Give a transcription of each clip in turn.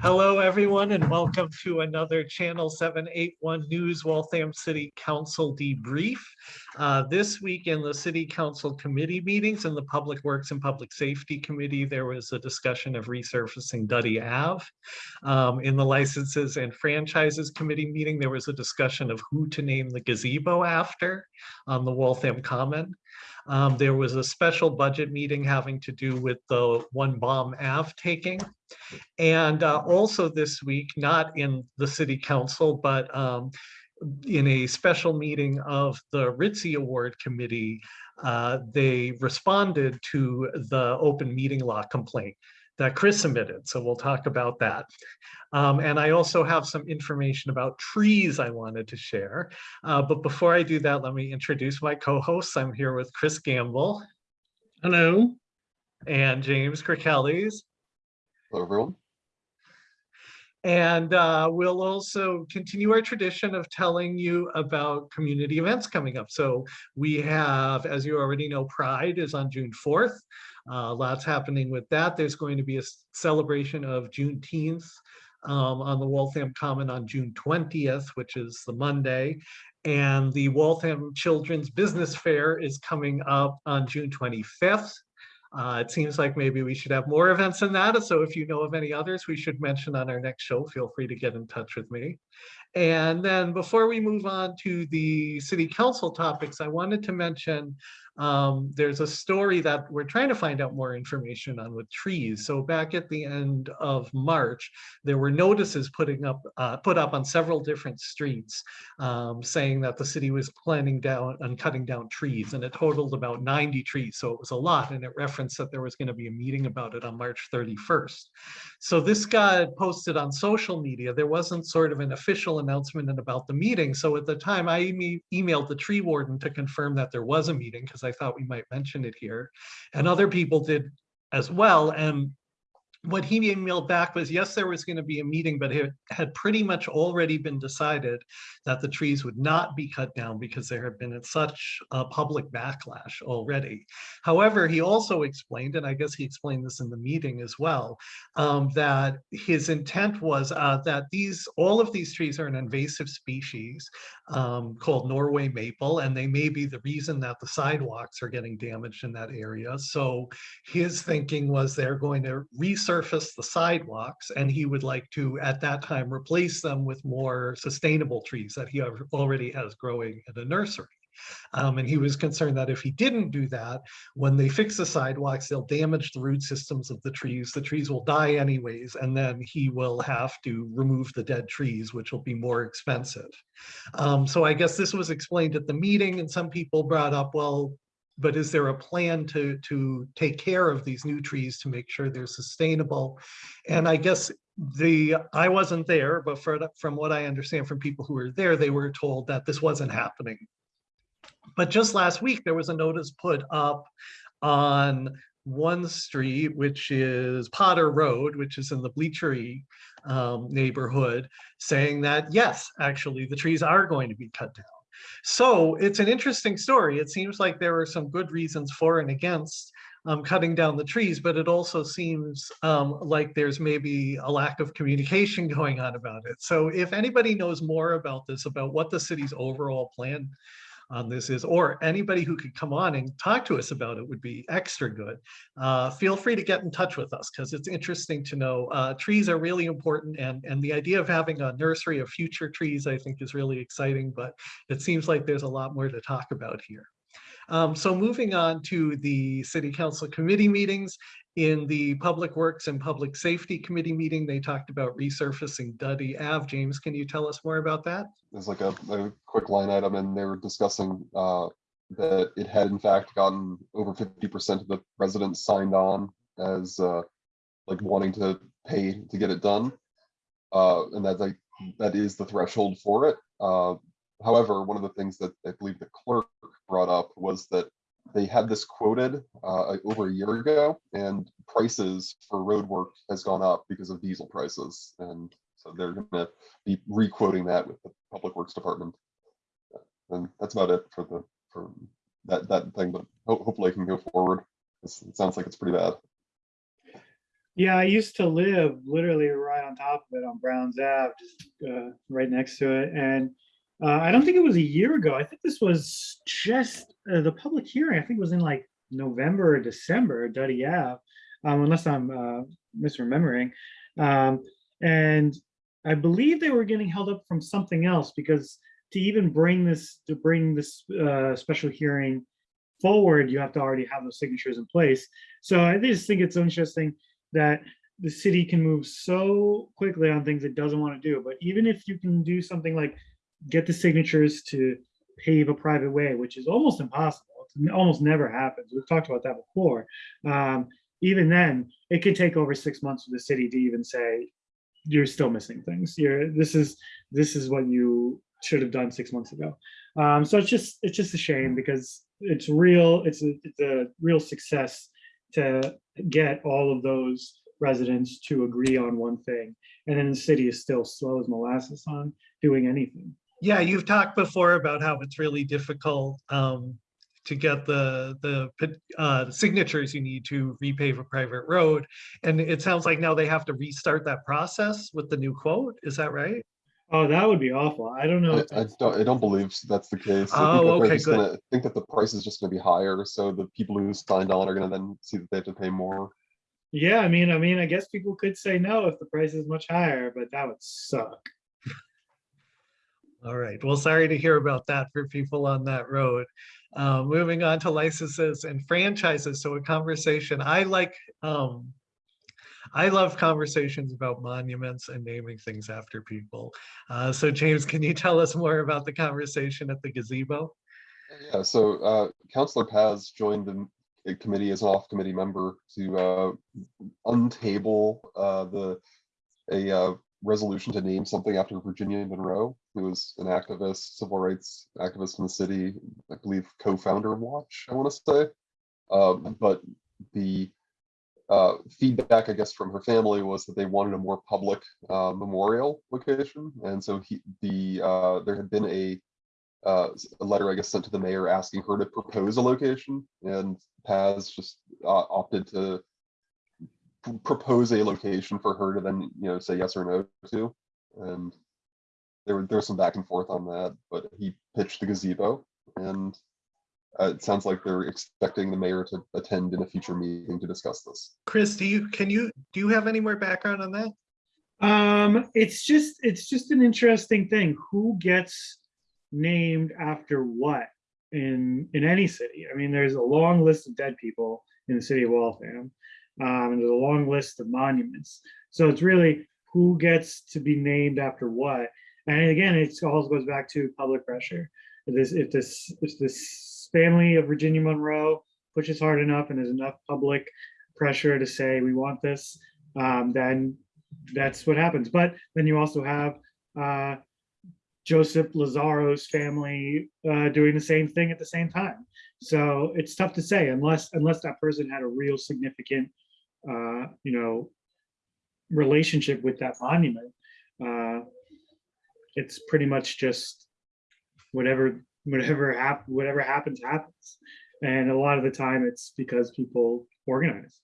Hello, everyone, and welcome to another Channel 781 News Waltham City Council debrief. Uh, this week in the City Council committee meetings and the Public Works and Public Safety Committee, there was a discussion of resurfacing Duddy Ave. Um, in the Licenses and Franchises Committee meeting, there was a discussion of who to name the gazebo after on the Waltham Common. Um, there was a special budget meeting having to do with the One Bomb Ave taking. And uh, also this week, not in the city council, but um, in a special meeting of the Ritzy Award Committee, uh, they responded to the open meeting law complaint that Chris submitted. So we'll talk about that. Um, and I also have some information about trees I wanted to share. Uh, but before I do that, let me introduce my co-hosts. I'm here with Chris Gamble. Hello. And James Kirkelles. Hello, everyone. And uh, we'll also continue our tradition of telling you about community events coming up. So we have, as you already know, Pride is on June 4th. Uh, lots happening with that. There's going to be a celebration of Juneteenth um, on the Waltham Common on June 20th, which is the Monday. And the Waltham Children's Business Fair is coming up on June 25th. Uh, it seems like maybe we should have more events than that. So if you know of any others we should mention on our next show, feel free to get in touch with me. And then before we move on to the city council topics, I wanted to mention um, there's a story that we're trying to find out more information on with trees. So back at the end of March, there were notices putting up uh, put up on several different streets um, saying that the city was planning down on cutting down trees and it totaled about 90 trees. So it was a lot and it referenced that there was going to be a meeting about it on March 31st. So this got posted on social media. There wasn't sort of an official announcement and about the meeting. So at the time I e emailed the tree warden to confirm that there was a meeting because I thought we might mention it here. And other people did as well. And what he emailed back was, yes, there was going to be a meeting, but it had pretty much already been decided that the trees would not be cut down because there had been such a public backlash already. However, he also explained, and I guess he explained this in the meeting as well, um, that his intent was uh, that these all of these trees are an invasive species um, called Norway maple, and they may be the reason that the sidewalks are getting damaged in that area. So his thinking was they're going to research resurface the sidewalks and he would like to at that time replace them with more sustainable trees that he already has growing in a nursery. Um, and he was concerned that if he didn't do that, when they fix the sidewalks, they'll damage the root systems of the trees. The trees will die anyways, and then he will have to remove the dead trees, which will be more expensive. Um, so I guess this was explained at the meeting, and some people brought up, well, but is there a plan to to take care of these new trees to make sure they're sustainable? And i guess the i wasn't there but for, from what i understand from people who were there they were told that this wasn't happening. But just last week there was a notice put up on one street which is potter road which is in the bleachery um, neighborhood saying that yes actually the trees are going to be cut down so it's an interesting story. It seems like there are some good reasons for and against um, cutting down the trees, but it also seems um, like there's maybe a lack of communication going on about it. So if anybody knows more about this, about what the city's overall plan on this is, or anybody who could come on and talk to us about it would be extra good. Uh, feel free to get in touch with us because it's interesting to know uh, trees are really important and, and the idea of having a nursery of future trees I think is really exciting, but it seems like there's a lot more to talk about here. Um, so moving on to the city council committee meetings, in the Public Works and Public Safety Committee meeting, they talked about resurfacing Duddy Ave. James, can you tell us more about that? There's like a, a quick line item and they were discussing uh, that it had in fact gotten over 50% of the residents signed on as uh, like wanting to pay to get it done. Uh, and that like that is the threshold for it. Uh, however, one of the things that I believe the clerk brought up was that they had this quoted uh, over a year ago and prices for road work has gone up because of diesel prices. And so they're going to be re-quoting that with the public works department. And that's about it for the for that that thing, but ho hopefully I can go forward. It sounds like it's pretty bad. Yeah, I used to live literally right on top of it on Browns Ave, just uh, right next to it. And uh, I don't think it was a year ago. I think this was just uh, the public hearing. I think it was in like November or December, Duddy Ave, um, unless I'm uh, misremembering. Um, and I believe they were getting held up from something else because to even bring this to bring this uh, special hearing forward, you have to already have those signatures in place. So I just think it's interesting that the city can move so quickly on things it doesn't want to do. But even if you can do something like get the signatures to pave a private way, which is almost impossible, it almost never happens. We've talked about that before. Um, even then, it could take over six months for the city to even say, you're still missing things. You're this is this is what you should have done six months ago. Um, so it's just it's just a shame because it's real. It's a, it's a real success to get all of those residents to agree on one thing. And then the city is still slow as molasses on doing anything. Yeah, you've talked before about how it's really difficult um, to get the, the uh, signatures you need to repave a private road. And it sounds like now they have to restart that process with the new quote. Is that right? Oh, that would be awful. I don't know. I, I don't, I don't believe that's the case. Oh, that they're okay, good. gonna- I think that the price is just gonna be higher, so the people who signed on are gonna then see that they have to pay more. Yeah, I mean, I mean, I guess people could say no if the price is much higher, but that would suck. All right. Well, sorry to hear about that for people on that road. Uh, moving on to licenses and franchises. So a conversation I like. Um, I love conversations about monuments and naming things after people. Uh, so James, can you tell us more about the conversation at the gazebo? Yeah, so uh, Counselor Paz joined the committee as an off-committee member to uh, untable uh, the a uh, resolution to name something after Virginia Monroe, who was an activist, civil rights activist in the city, I believe co-founder of Watch, I want to say. Um, but the uh, feedback, I guess, from her family was that they wanted a more public uh, memorial location, and so he the uh, there had been a uh, a letter, I guess, sent to the mayor asking her to propose a location, and Paz just uh, opted to propose a location for her to then, you know, say yes or no to. And there were there was some back and forth on that, but he pitched the gazebo, and uh, it sounds like they're expecting the mayor to attend in a future meeting to discuss this. Chris, do you can you do you have any more background on that? Um, it's just, it's just an interesting thing. Who gets named after what in, in any city? I mean, there's a long list of dead people in the city of Waltham. Um, and there's a long list of monuments. So it's really who gets to be named after what. And again, it also goes back to public pressure. If this, if this, if this family of Virginia Monroe pushes hard enough and there's enough public pressure to say, we want this, um, then that's what happens. But then you also have uh, Joseph Lazaro's family uh, doing the same thing at the same time. So it's tough to say unless unless that person had a real significant, uh, you know, relationship with that monument. Uh, it's pretty much just whatever whatever hap- whatever happens happens, and a lot of the time it's because people organize.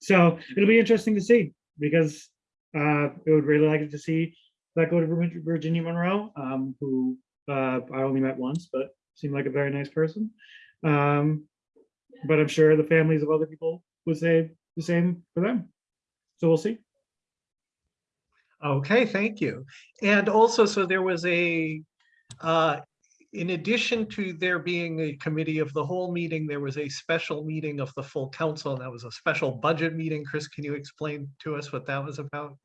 So it'll be interesting to see because uh, I would really like to see that go to Virginia Monroe, um, who uh, I only met once, but seemed like a very nice person. Um, but I'm sure the families of other people would say the same for them. So we'll see. Okay, thank you. And also, so there was a, uh, in addition to there being a committee of the whole meeting, there was a special meeting of the full council, and that was a special budget meeting. Chris, can you explain to us what that was about?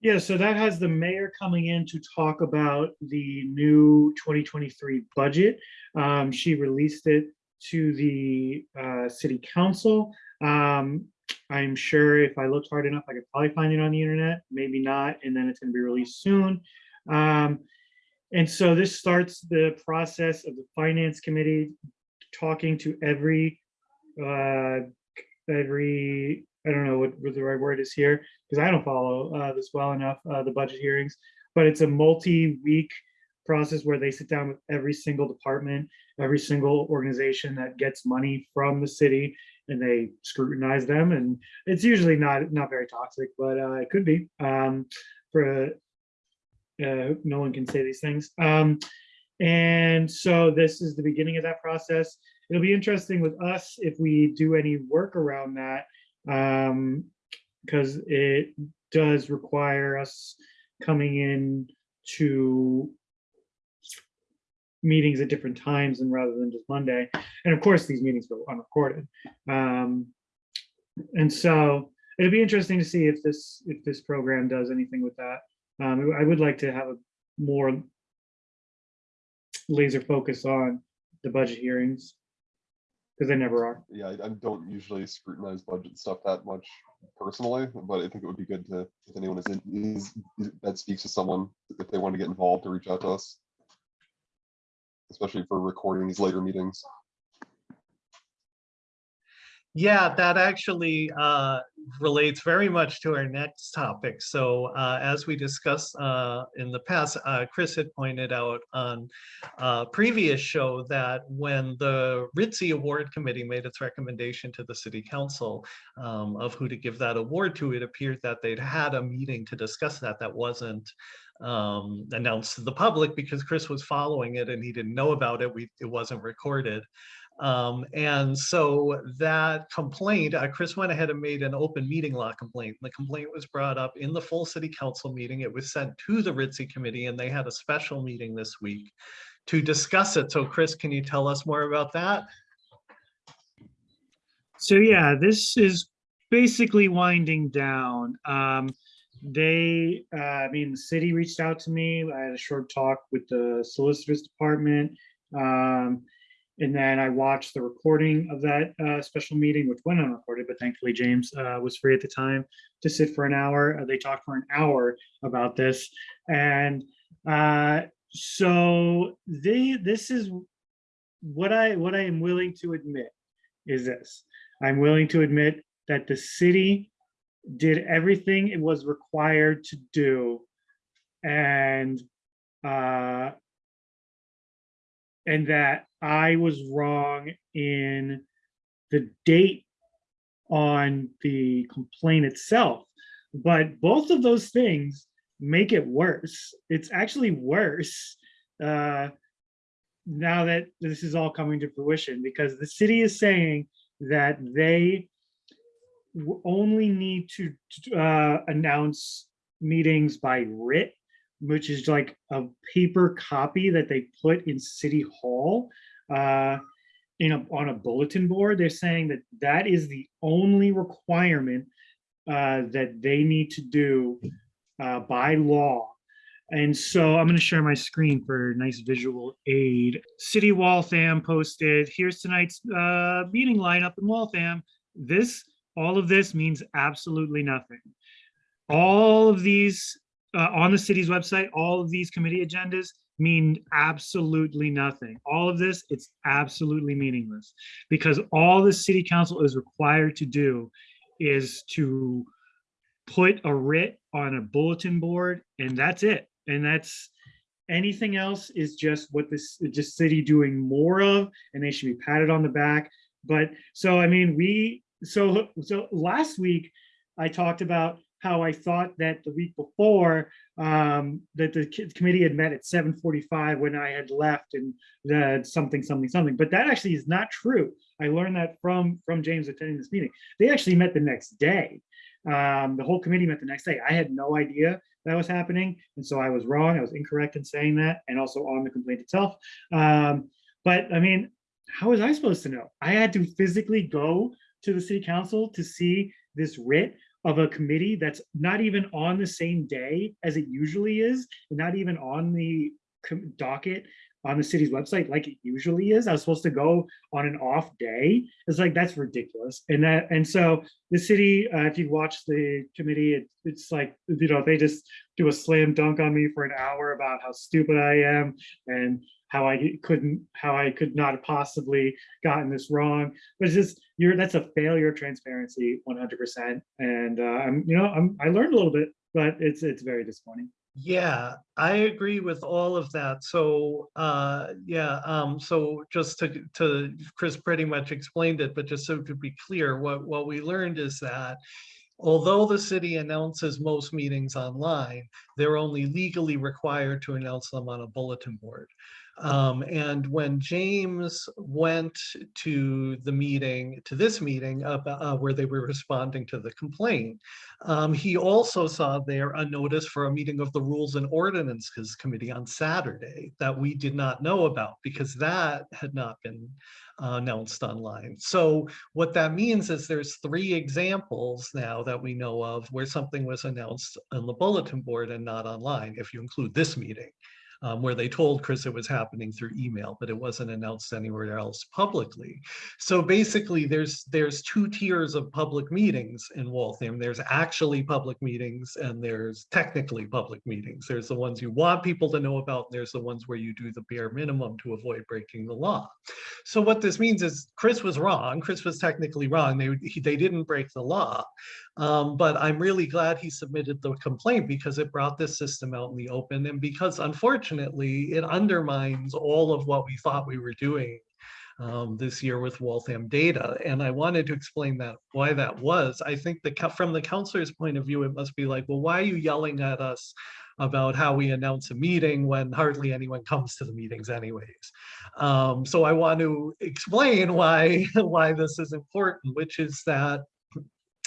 Yeah, so that has the mayor coming in to talk about the new 2023 budget. Um, she released it to the uh, city council. Um, I'm sure if I looked hard enough, I could probably find it on the internet, maybe not, and then it's gonna be released soon. Um, and so this starts the process of the finance committee talking to every, uh, every, I don't know what, what the right word is here, because I don't follow uh, this well enough, uh, the budget hearings, but it's a multi-week process where they sit down with every single department, every single organization that gets money from the city, and they scrutinize them and it's usually not, not very toxic, but uh, it could be. Um, for, uh, no one can say these things. Um, and so this is the beginning of that process. It'll be interesting with us if we do any work around that. Um, because it does require us coming in to meetings at different times and rather than just Monday. And of course, these meetings go unrecorded. Um, and so it'll be interesting to see if this, if this program does anything with that. Um, I would like to have a more laser focus on the budget hearings. Because they never are. Yeah, I, I don't usually scrutinize budget stuff that much personally, but I think it would be good to, if anyone is in, is, that speaks to someone, if they want to get involved, to reach out to us. Especially for recording these later meetings. Yeah, that actually uh, relates very much to our next topic. So uh, as we discussed uh, in the past, uh, Chris had pointed out on a previous show that when the Ritzy Award Committee made its recommendation to the city council um, of who to give that award to, it appeared that they'd had a meeting to discuss that that wasn't um, announced to the public because Chris was following it and he didn't know about it. We, it wasn't recorded. Um, and so that complaint, uh, Chris went ahead and made an open meeting law complaint. The complaint was brought up in the full city council meeting. It was sent to the Ritzy committee and they had a special meeting this week to discuss it. So Chris, can you tell us more about that? So yeah, this is basically winding down. Um, they, uh, I mean, the city reached out to me. I had a short talk with the solicitors department. Um, and then I watched the recording of that uh, special meeting, which went unrecorded, but thankfully James uh, was free at the time to sit for an hour. Uh, they talked for an hour about this. And uh, so they, this is what I, what I am willing to admit is this. I'm willing to admit that the city did everything it was required to do. And uh, and that I was wrong in the date on the complaint itself. But both of those things make it worse. It's actually worse uh, now that this is all coming to fruition because the city is saying that they only need to uh, announce meetings by writ which is like a paper copy that they put in City Hall uh, in a, on a bulletin board. They're saying that that is the only requirement uh, that they need to do uh, by law. And so I'm going to share my screen for nice visual aid. City Waltham posted, here's tonight's uh, meeting lineup in Waltham. This, all of this means absolutely nothing. All of these uh, on the city's website, all of these committee agendas mean absolutely nothing. All of this, it's absolutely meaningless because all the city council is required to do is to put a writ on a bulletin board and that's it. And that's anything else is just what this just city doing more of and they should be patted on the back. But so, I mean, we, so, so last week I talked about how I thought that the week before um, that the committee had met at 7:45 when I had left and the something, something, something. But that actually is not true. I learned that from from James attending this meeting. They actually met the next day. Um, the whole committee met the next day. I had no idea that was happening, and so I was wrong. I was incorrect in saying that, and also on the complaint itself. Um, but I mean, how was I supposed to know? I had to physically go to the city council to see this writ of a committee that's not even on the same day as it usually is, and not even on the docket on the city's website like it usually is. I was supposed to go on an off day. It's like that's ridiculous. And that and so the city, uh, if you watch the committee, it, it's like you know they just do a slam dunk on me for an hour about how stupid I am and how I couldn't, how I could not have possibly gotten this wrong. But it's just you're that's a failure of transparency, 100%. And uh, I'm, you know, I'm I learned a little bit, but it's it's very disappointing. Yeah, I agree with all of that. So, uh, yeah, um, so just to, to, Chris pretty much explained it, but just so to be clear, what, what we learned is that although the city announces most meetings online, they're only legally required to announce them on a bulletin board. Um, and when James went to the meeting, to this meeting about, uh, where they were responding to the complaint, um, he also saw there a notice for a meeting of the Rules and Ordinances Committee on Saturday that we did not know about because that had not been uh, announced online. So what that means is there's three examples now that we know of where something was announced on the bulletin board and not online, if you include this meeting um, where they told Chris it was happening through email, but it wasn't announced anywhere else publicly. So basically, there's there's two tiers of public meetings in Waltham. There's actually public meetings and there's technically public meetings. There's the ones you want people to know about. And there's the ones where you do the bare minimum to avoid breaking the law. So what this means is Chris was wrong. Chris was technically wrong. They, he, they didn't break the law. Um, but I'm really glad he submitted the complaint because it brought this system out in the open and because unfortunately it undermines all of what we thought we were doing um, this year with Waltham data. And I wanted to explain that why that was. I think the from the counselor's point of view, it must be like, well, why are you yelling at us about how we announce a meeting when hardly anyone comes to the meetings anyways. Um, so I want to explain why, why this is important, which is that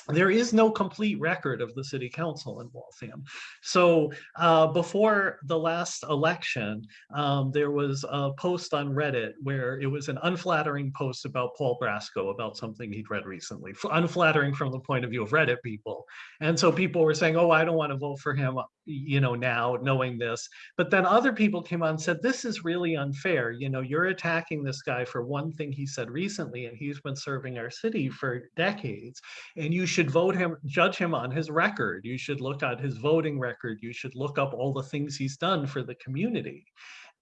there is no complete record of the city council in Waltham. So uh, before the last election, um, there was a post on Reddit where it was an unflattering post about Paul Brasco about something he'd read recently, unflattering from the point of view of Reddit people. And so people were saying, oh, I don't want to vote for him, you know, now knowing this. But then other people came on and said, this is really unfair. You know, you're attacking this guy for one thing he said recently, and he's been serving our city for decades. And you should vote him, judge him on his record. You should look at his voting record. You should look up all the things he's done for the community.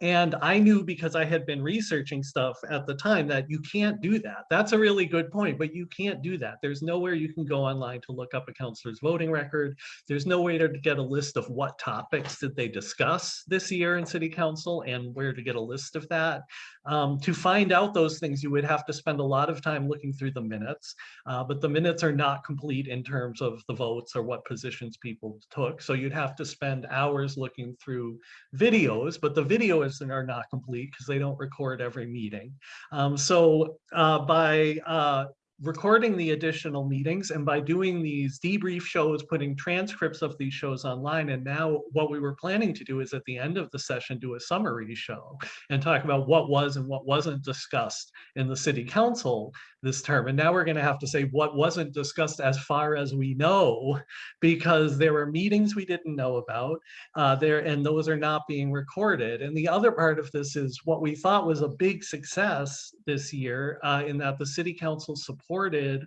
And I knew because I had been researching stuff at the time that you can't do that. That's a really good point, but you can't do that. There's nowhere you can go online to look up a counselor's voting record. There's no way to get a list of what topics did they discuss this year in city council and where to get a list of that. Um, to find out those things, you would have to spend a lot of time looking through the minutes, uh, but the minutes are not complete in terms of the votes or what positions people took. So you'd have to spend hours looking through videos, but the video are not complete because they don't record every meeting. Um, so uh, by uh, recording the additional meetings and by doing these debrief shows, putting transcripts of these shows online. And now what we were planning to do is at the end of the session, do a summary show and talk about what was and what wasn't discussed in the city council this term. And now we're going to have to say what wasn't discussed as far as we know, because there were meetings we didn't know about uh, there, and those are not being recorded. And the other part of this is what we thought was a big success this year uh, in that the city council supported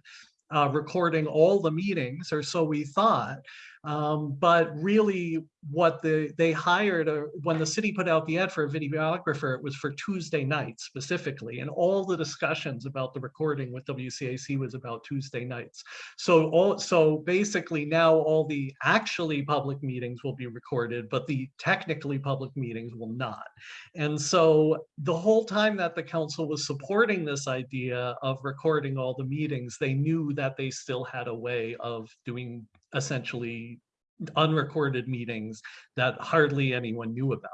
uh, recording all the meetings, or so we thought. Um, but really what the they hired a, when the city put out the ad for a videographer, it was for Tuesday nights specifically. And all the discussions about the recording with WCAC was about Tuesday nights. So all so basically now all the actually public meetings will be recorded, but the technically public meetings will not. And so the whole time that the council was supporting this idea of recording all the meetings, they knew that they still had a way of doing essentially unrecorded meetings that hardly anyone knew about.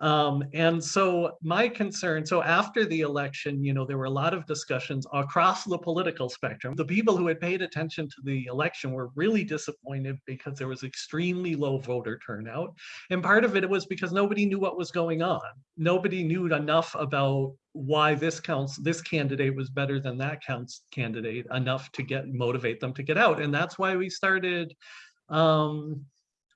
Um, and so my concern, so after the election, you know, there were a lot of discussions across the political spectrum. The people who had paid attention to the election were really disappointed because there was extremely low voter turnout. And part of it was because nobody knew what was going on. Nobody knew enough about why this counts this candidate was better than that counts candidate enough to get motivate them to get out and that's why we started um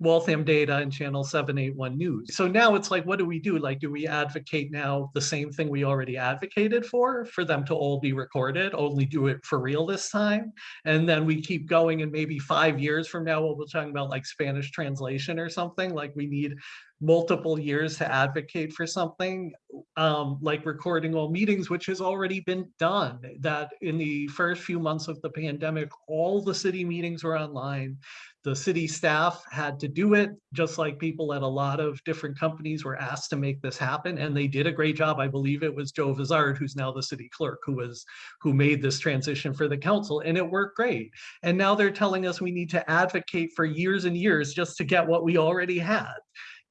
Waltham Data and Channel 781 News. So now it's like, what do we do? Like, do we advocate now the same thing we already advocated for, for them to all be recorded, only do it for real this time? And then we keep going and maybe five years from now, we'll be talking about like Spanish translation or something, like we need multiple years to advocate for something um, like recording all meetings, which has already been done. That in the first few months of the pandemic, all the city meetings were online. the city staff had to do it, just like people at a lot of different companies were asked to make this happen, and they did a great job. I believe it was Joe Vizard, who's now the city clerk, who was, who made this transition for the council, and it worked great. And now they're telling us we need to advocate for years and years just to get what we already had.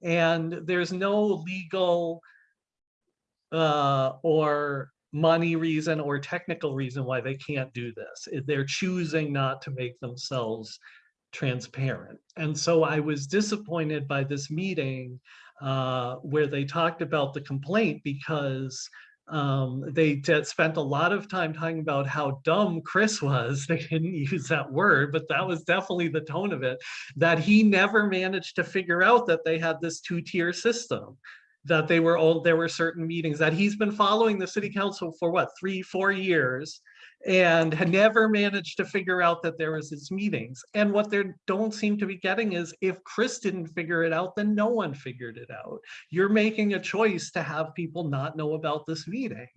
And there's no legal uh, or money reason or technical reason why they can't do this. They're choosing not to make themselves transparent. And so I was disappointed by this meeting uh, where they talked about the complaint because um, they spent a lot of time talking about how dumb Chris was. They didn't use that word, but that was definitely the tone of it, that he never managed to figure out that they had this two-tier system that they were all, there were certain meetings that he's been following the city council for what, three, four years? And had never managed to figure out that there was these meetings. And what they don't seem to be getting is if Chris didn't figure it out, then no one figured it out. You're making a choice to have people not know about this meeting.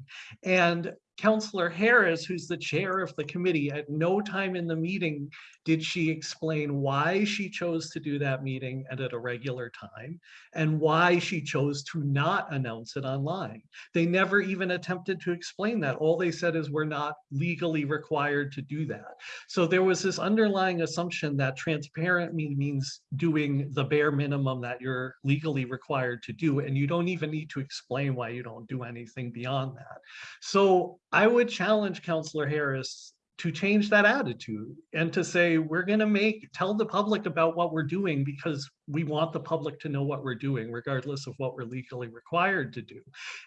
And Counselor Harris, who's the chair of the committee, at no time in the meeting did she explain why she chose to do that meeting and at a regular time and why she chose to not announce it online. They never even attempted to explain that. All they said is we're not legally required to do that. So there was this underlying assumption that transparent means doing the bare minimum that you're legally required to do. And you don't even need to explain why you don't do anything beyond that. So I would challenge Counselor Harris to change that attitude and to say, we're gonna make, tell the public about what we're doing because we want the public to know what we're doing regardless of what we're legally required to do.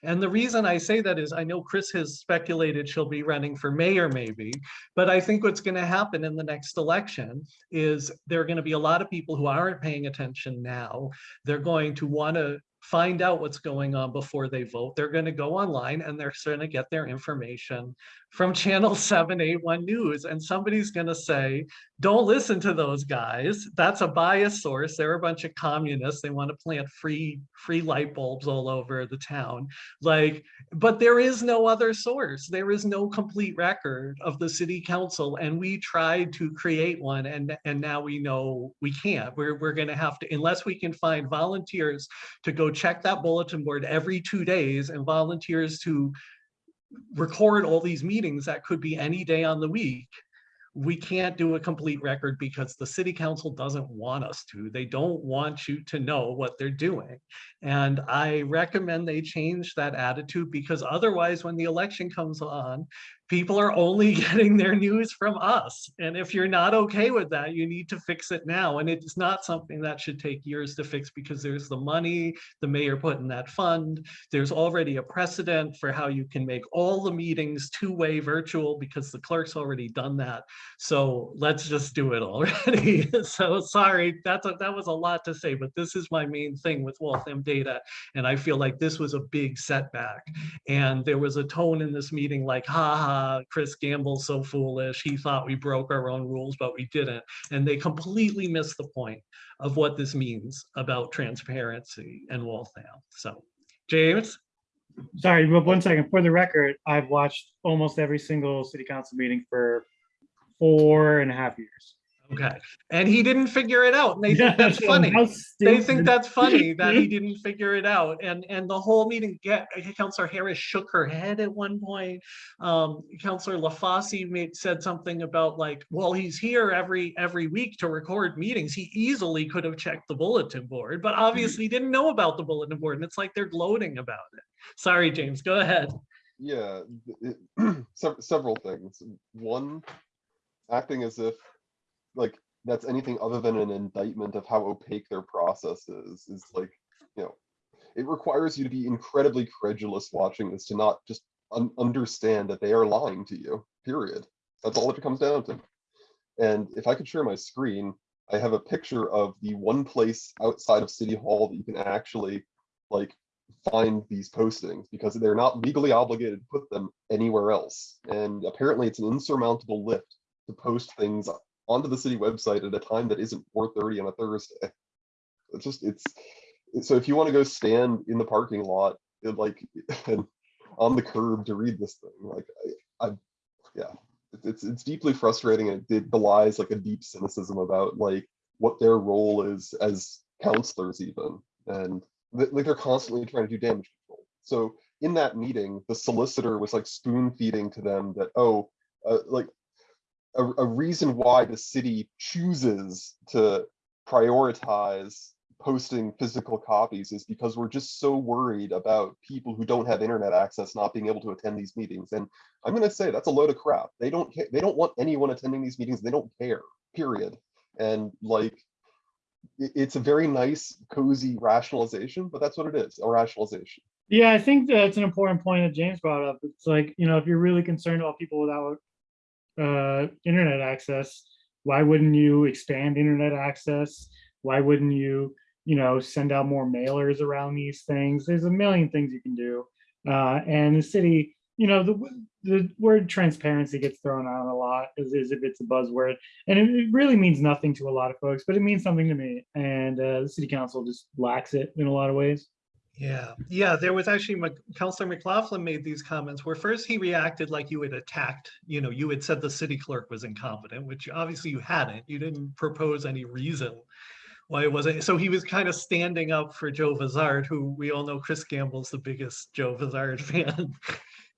And the reason I say that is I know Chris has speculated she'll be running for mayor maybe, but I think what's gonna happen in the next election is there are gonna be a lot of people who aren't paying attention now. They're going to wanna find out what's going on before they vote. They're going to go online and they're going to get their information from channel 781 news and somebody's going to say don't listen to those guys. That's a biased source. They're a bunch of communists. They want to plant free free light bulbs all over the town. Like but there is no other source. There is no complete record of the city council and we tried to create one and and now we know we can't. We're, we're going to have to unless we can find volunteers to go check that bulletin board every two days and volunteers to record all these meetings that could be any day on the week. We can't do a complete record because the city council doesn't want us to. They don't want you to know what they're doing. And I recommend they change that attitude because otherwise when the election comes on, people are only getting their news from us. And if you're not okay with that, you need to fix it now. And it's not something that should take years to fix because there's the money the mayor put in that fund. There's already a precedent for how you can make all the meetings two-way virtual because the clerk's already done that. So let's just do it already. So sorry, that's a, that was a lot to say, but this is my main thing with Waltham data. And I feel like this was a big setback. And there was a tone in this meeting like, ha ha, Uh, Chris Gamble so foolish. He thought we broke our own rules, but we didn't. And they completely missed the point of what this means about transparency and Waltham. So, James? Sorry, one second. For the record, I've watched almost every single city council meeting for four and a half years. Okay. And he didn't figure it out. And they think that's funny. They think that's funny that he didn't figure it out. And, and the whole meeting, get, Councillor Harris shook her head at one point. Um, Counselor LaFosse made, said something about like, well, he's here every, every week to record meetings. He easily could have checked the bulletin board, but obviously didn't know about the bulletin board. And it's like they're gloating about it. Sorry, James, go ahead. Yeah, it- several things. One, acting as if like that's anything other than an indictment of how opaque their process is, is like, you know, it requires you to be incredibly credulous watching this to not just un- understand that they are lying to you, period. That's all it comes down to. And if I could share my screen, I have a picture of the one place outside of City Hall that you can actually like find these postings because they're not legally obligated to put them anywhere else. And apparently it's an insurmountable lift to post things onto the city website at a time that isn't 4:30 on a Thursday. It's just it's so if you want to go stand in the parking lot like and on the curb to read this thing, like I, I yeah, it's it's deeply frustrating and it belies like a deep cynicism about like what their role is as counselors even. And th- like they're constantly trying to do damage control. So in that meeting, the solicitor was like spoon feeding to them that, oh, uh, like a, a reason why the city chooses to prioritize posting physical copies is because we're just so worried about people who don't have internet access not being able to attend these meetings. And I'm gonna say that's a load of crap. They don't. They don't want anyone attending these meetings. They don't care, period. And like, it's a very nice, cozy rationalization, but that's what it is, a rationalization. Yeah, I think that's an important point that James brought up. It's like, you know, if you're really concerned about people without uh, internet access, why wouldn't you expand internet access? Why wouldn't you, you know, send out more mailers around these things? There's a million things you can do. Uh, and the city, you know, the the word transparency gets thrown out a lot as, as if it's a buzzword, and it, it really means nothing to a lot of folks, but it means something to me. And uh, the city council just lacks it in a lot of ways. Yeah, yeah, there was actually, Mc- Counselor McLaughlin made these comments where first he reacted like you had attacked, you know, you had said the city clerk was incompetent, which obviously you hadn't. You didn't propose any reason why it wasn't. So he was kind of standing up for Joe Vazard, who we all know Chris Gamble's the biggest Joe Vazard fan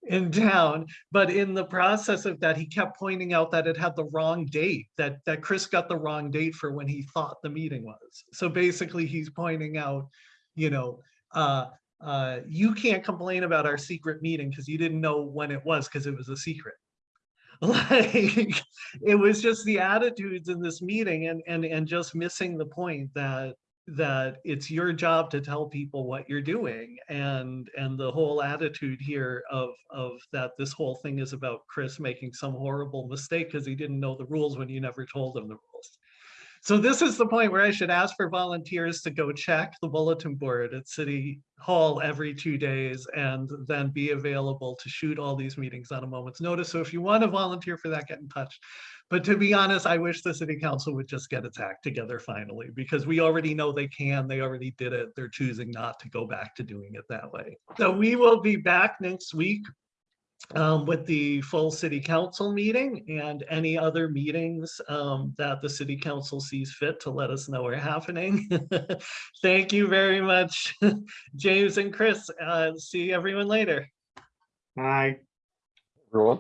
in town. But in the process of that, he kept pointing out that it had the wrong date, that, that Chris got the wrong date for when he thought the meeting was. So basically, he's pointing out, you know, uh, uh, you can't complain about our secret meeting because you didn't know when it was because it was a secret. Like, it was just the attitudes in this meeting and, and, and just missing the point that, that it's your job to tell people what you're doing. And, and the whole attitude here of, of that this whole thing is about Chris making some horrible mistake because he didn't know the rules when you never told him the rules. So this is the point where I should ask for volunteers to go check the bulletin board at City Hall every two days and then be available to shoot all these meetings on a moment's notice. So if you want to volunteer for that, get in touch. But to be honest, I wish the city council would just get its act together finally, because we already know they can, they already did it. They're choosing not to go back to doing it that way. So we will be back next week um, with the full city council meeting and any other meetings um, that the city council sees fit to let us know are happening. Thank you very much, James and Chris. Uh, see everyone later. Bye. Everyone?